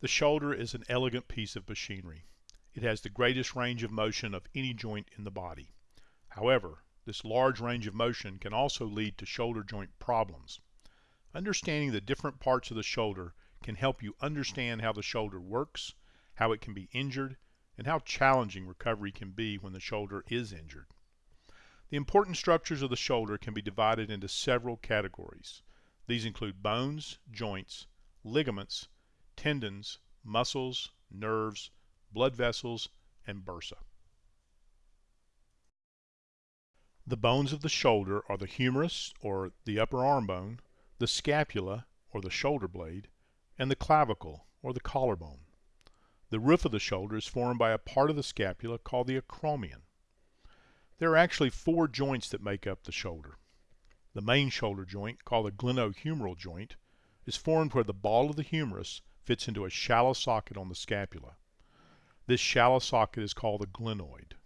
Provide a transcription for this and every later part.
The shoulder is an elegant piece of machinery. It has the greatest range of motion of any joint in the body. However, this large range of motion can also lead to shoulder joint problems. Understanding the different parts of the shoulder can help you understand how the shoulder works, how it can be injured, and how challenging recovery can be when the shoulder is injured. The important structures of the shoulder can be divided into several categories. These include bones, joints, ligaments, tendons, muscles, nerves, blood vessels, and bursa. The bones of the shoulder are the humerus or the upper arm bone, the scapula or the shoulder blade, and the clavicle or the collarbone. The roof of the shoulder is formed by a part of the scapula called the acromion. There are actually four joints that make up the shoulder. The main shoulder joint, called the glenohumeral joint, is formed where the ball of the humerus fits into a shallow socket on the scapula. This shallow socket is called the glenoid.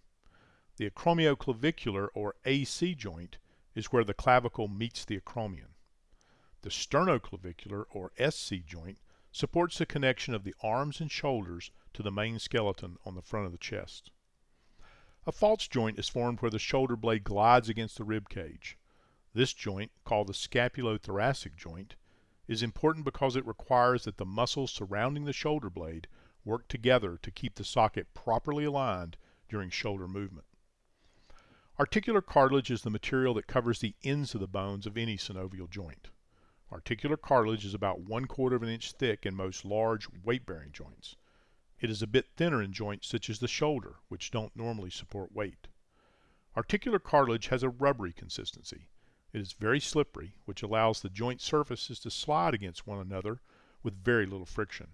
The acromioclavicular or AC joint is where the clavicle meets the acromion. The sternoclavicular or SC joint supports the connection of the arms and shoulders to the main skeleton on the front of the chest. A false joint is formed where the shoulder blade glides against the rib cage. This joint, called the scapulothoracic joint, is important because it requires that the muscles surrounding the shoulder blade work together to keep the socket properly aligned during shoulder movement. Articular cartilage is the material that covers the ends of the bones of any synovial joint. Articular cartilage is about one quarter of an inch thick in most large weight-bearing joints. It is a bit thinner in joints such as the shoulder, which don't normally support weight. Articular cartilage has a rubbery consistency. It is very slippery, which allows the joint surfaces to slide against one another with very little friction.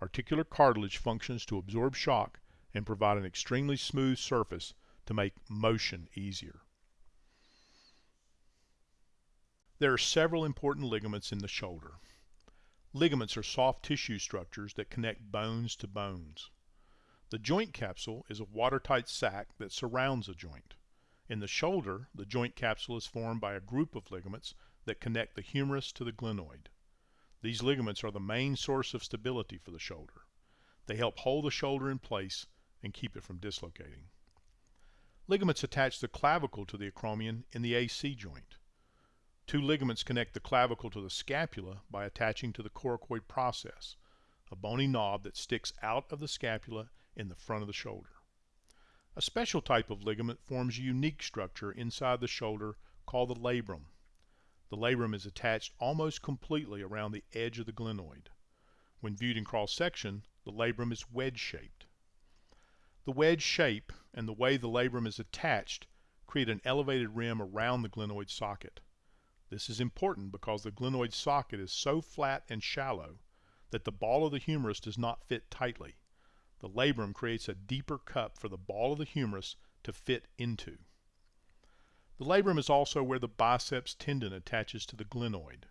Articular cartilage functions to absorb shock and provide an extremely smooth surface to make motion easier. There are several important ligaments in the shoulder. Ligaments are soft tissue structures that connect bones to bones. The joint capsule is a watertight sac that surrounds a joint. In the shoulder, the joint capsule is formed by a group of ligaments that connect the humerus to the glenoid. These ligaments are the main source of stability for the shoulder. They help hold the shoulder in place and keep it from dislocating. Ligaments attach the clavicle to the acromion in the AC joint. Two ligaments connect the clavicle to the scapula by attaching to the coracoid process, a bony knob that sticks out of the scapula in the front of the shoulder. A special type of ligament forms a unique structure inside the shoulder called the labrum. The labrum is attached almost completely around the edge of the glenoid. When viewed in cross section, the labrum is wedge shaped. The wedge shape and the way the labrum is attached create an elevated rim around the glenoid socket. This is important because the glenoid socket is so flat and shallow that the ball of the humerus does not fit tightly. The labrum creates a deeper cup for the ball of the humerus to fit into. The labrum is also where the biceps tendon attaches to the glenoid.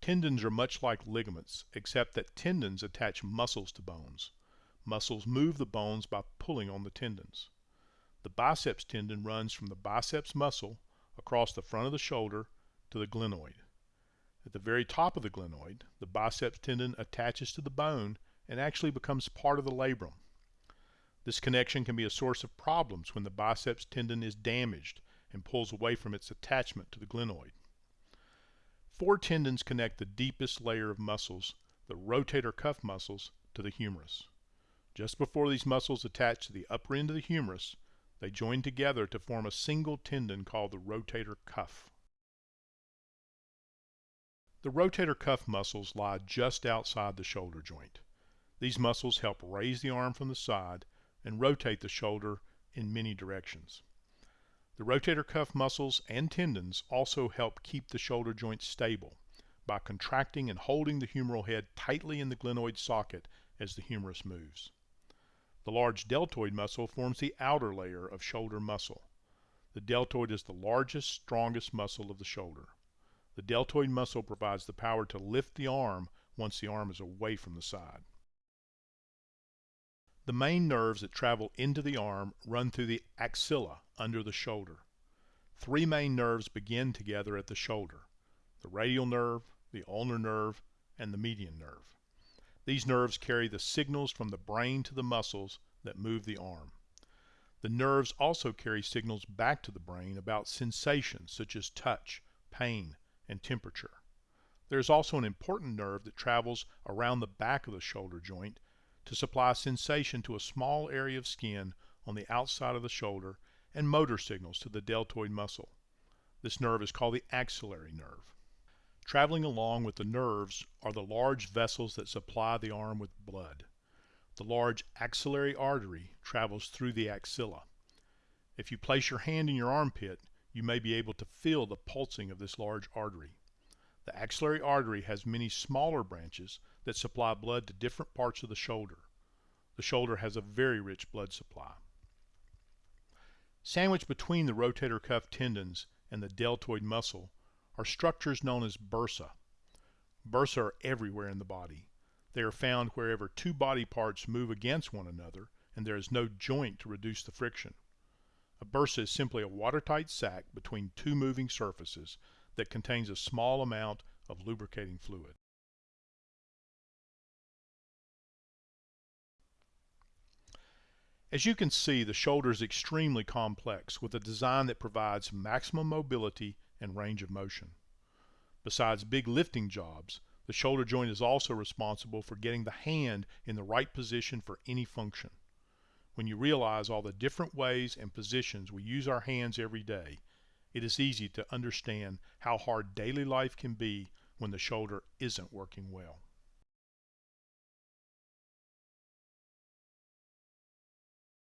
Tendons are much like ligaments, except that tendons attach muscles to bones. Muscles move the bones by pulling on the tendons. The biceps tendon runs from the biceps muscle across the front of the shoulder to the glenoid. At the very top of the glenoid, the biceps tendon attaches to the bone and actually becomes part of the labrum. This connection can be a source of problems when the biceps tendon is damaged and pulls away from its attachment to the glenoid. Four tendons connect the deepest layer of muscles, the rotator cuff muscles, to the humerus. Just before these muscles attach to the upper end of the humerus, they join together to form a single tendon called the rotator cuff. The rotator cuff muscles lie just outside the shoulder joint. These muscles help raise the arm from the side and rotate the shoulder in many directions. The rotator cuff muscles and tendons also help keep the shoulder joint stable by contracting and holding the humeral head tightly in the glenoid socket as the humerus moves. The large deltoid muscle forms the outer layer of shoulder muscle. The deltoid is the largest, strongest muscle of the shoulder. The deltoid muscle provides the power to lift the arm once the arm is away from the side. The main nerves that travel into the arm run through the axilla under the shoulder. Three main nerves begin together at the shoulder, the radial nerve, the ulnar nerve, and the median nerve. These nerves carry the signals from the brain to the muscles that move the arm. The nerves also carry signals back to the brain about sensations such as touch, pain, and temperature. There is also an important nerve that travels around the back of the shoulder joint to supply sensation to a small area of skin on the outside of the shoulder and motor signals to the deltoid muscle. This nerve is called the axillary nerve. Traveling along with the nerves are the large vessels that supply the arm with blood. The large axillary artery travels through the axilla. If you place your hand in your armpit, you may be able to feel the pulsing of this large artery. The axillary artery has many smaller branches that supply blood to different parts of the shoulder. The shoulder has a very rich blood supply. Sandwiched between the rotator cuff tendons and the deltoid muscle are structures known as bursa. Bursa are everywhere in the body. They are found wherever two body parts move against one another and there is no joint to reduce the friction. A bursa is simply a watertight sac between two moving surfaces that contains a small amount of lubricating fluid. As you can see, the shoulder is extremely complex with a design that provides maximum mobility and range of motion. Besides big lifting jobs, the shoulder joint is also responsible for getting the hand in the right position for any function. When you realize all the different ways and positions we use our hands every day, it is easy to understand how hard daily life can be when the shoulder isn't working well.